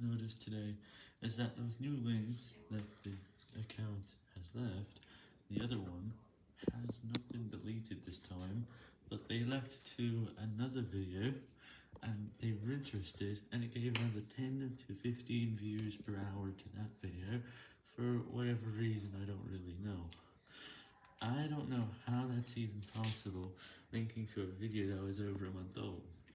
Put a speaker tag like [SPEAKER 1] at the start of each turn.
[SPEAKER 1] noticed today is that those new links that the account has left, the other one, has not been deleted this time, but they left to another video, and they were interested, and it gave another 10 to 15 views per hour to that video, for whatever reason I don't really know. I don't know how that's even possible, linking to a video that was over a month old.